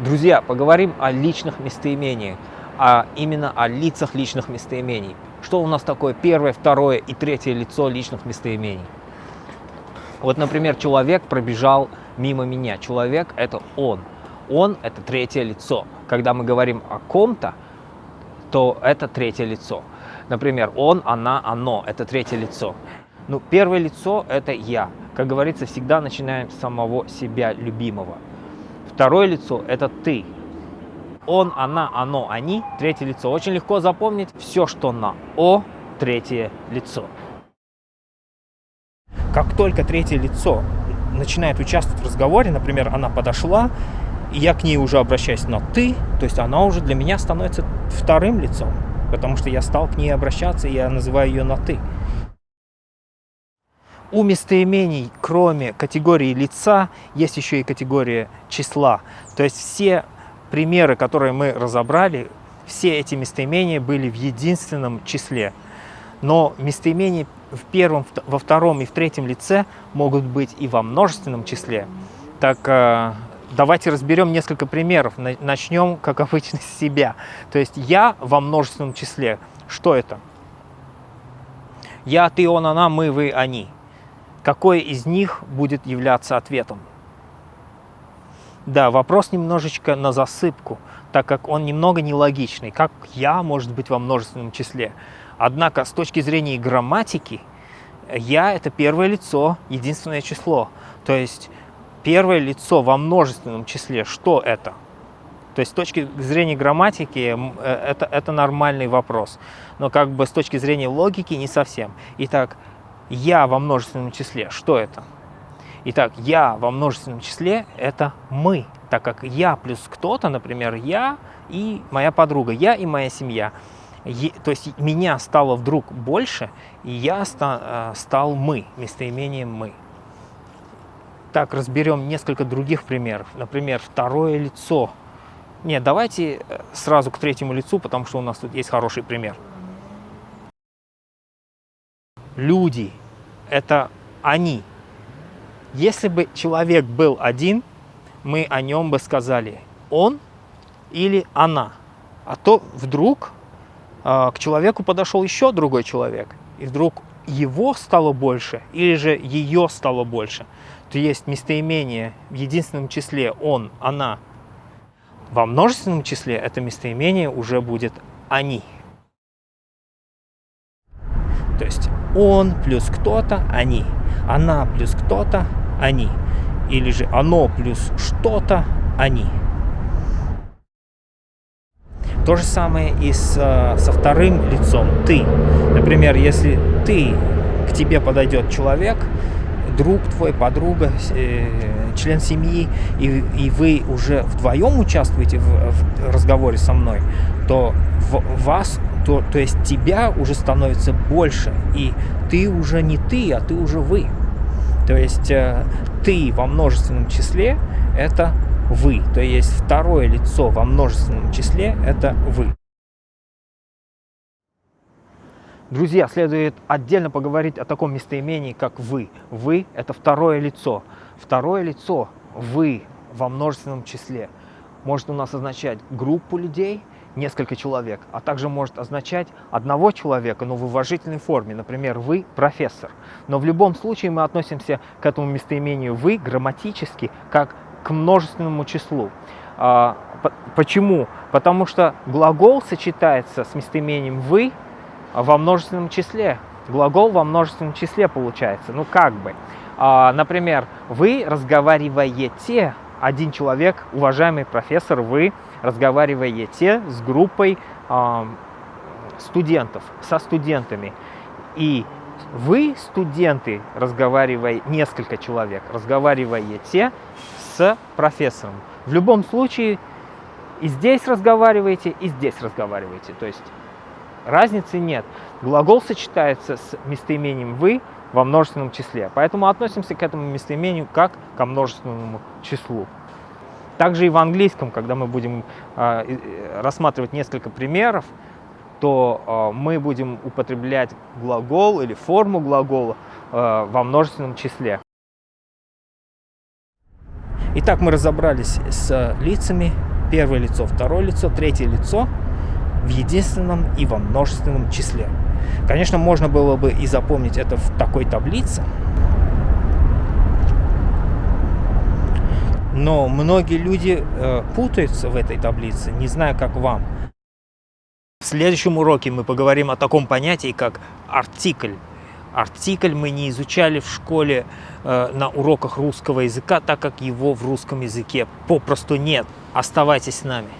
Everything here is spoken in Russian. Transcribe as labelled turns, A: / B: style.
A: Друзья, поговорим о личных местоимениях, а именно о лицах личных местоимений. Что у нас такое первое, второе и третье лицо личных местоимений? Вот, например, человек пробежал мимо меня. Человек – это он. Он – это третье лицо. Когда мы говорим о ком-то, то это третье лицо. Например, он, она, оно – это третье лицо. Ну, первое лицо – это я. Как говорится, всегда начинаем с самого себя любимого. Второе лицо – это ты. Он, она, оно, они – третье лицо. Очень легко запомнить все, что на «о» – третье лицо. Как только третье лицо начинает участвовать в разговоре, например, она подошла, и я к ней уже обращаюсь на «ты», то есть она уже для меня становится вторым лицом, потому что я стал к ней обращаться, и я называю ее на «ты». У местоимений, кроме категории лица, есть еще и категория числа. То есть все примеры, которые мы разобрали, все эти местоимения были в единственном числе. Но местоимения в первом, во втором и в третьем лице могут быть и во множественном числе. Так э, давайте разберем несколько примеров. Начнем, как обычно, с себя. То есть я во множественном числе. Что это? Я, ты, он, она, мы, вы, они какой из них будет являться ответом. Да, вопрос немножечко на засыпку, так как он немного нелогичный. Как «я» может быть во множественном числе? Однако с точки зрения грамматики, «я» — это первое лицо, единственное число. То есть первое лицо во множественном числе, что это? То есть с точки зрения грамматики э, это, это нормальный вопрос. Но как бы с точки зрения логики не совсем. Итак, я во множественном числе, что это? Итак, я во множественном числе – это мы, так как я плюс кто-то, например, я и моя подруга, я и моя семья. То есть меня стало вдруг больше, и я э, стал мы, местоимением мы. Так, разберем несколько других примеров. Например, второе лицо. Нет, давайте э, сразу к третьему лицу, потому что у нас тут есть хороший пример люди – это они. Если бы человек был один, мы о нем бы сказали «он» или «она». А то вдруг э, к человеку подошел еще другой человек, и вдруг его стало больше или же ее стало больше, то есть местоимение в единственном числе «он», «она». Во множественном числе это местоимение уже будет «они». То есть он плюс кто-то, они. Она плюс кто-то, они. Или же оно плюс что-то, они. То же самое и с, со вторым лицом «ты». Например, если ты, к тебе подойдет человек, друг твой, подруга, э, член семьи, и, и вы уже вдвоем участвуете в, в разговоре со мной, то в, вас то, то есть тебя уже становится больше, и ты уже не ты, а ты уже вы. То есть э, ты во множественном числе – это вы, то есть второе лицо во множественном числе – это вы. Друзья, следует отдельно поговорить о таком местоимении, как «вы». «Вы» – это второе лицо. Второе лицо «вы» во множественном числе может у нас означать группу людей – несколько человек, а также может означать одного человека, но в уважительной форме. Например, вы профессор. Но в любом случае мы относимся к этому местоимению «вы» грамматически как к множественному числу. А, почему? Потому что глагол сочетается с местоимением «вы» во множественном числе. Глагол во множественном числе получается. Ну как бы. А, например, вы разговариваете, один человек, уважаемый профессор, вы разговариваете с группой э, студентов, со студентами. И вы, студенты, разговаривая, несколько человек, разговариваете с профессором. В любом случае и здесь разговариваете, и здесь разговариваете. То есть разницы нет. Глагол сочетается с местоимением «вы» во множественном числе. Поэтому относимся к этому местоимению как ко множественному числу. Также и в английском, когда мы будем а, рассматривать несколько примеров, то а, мы будем употреблять глагол или форму глагола а, во множественном числе. Итак, мы разобрались с лицами. Первое лицо, второе лицо, третье лицо в единственном и во множественном числе. Конечно, можно было бы и запомнить это в такой таблице. Но многие люди э, путаются в этой таблице, не знаю, как вам. В следующем уроке мы поговорим о таком понятии, как артикль. Артикль мы не изучали в школе э, на уроках русского языка, так как его в русском языке попросту нет. Оставайтесь с нами.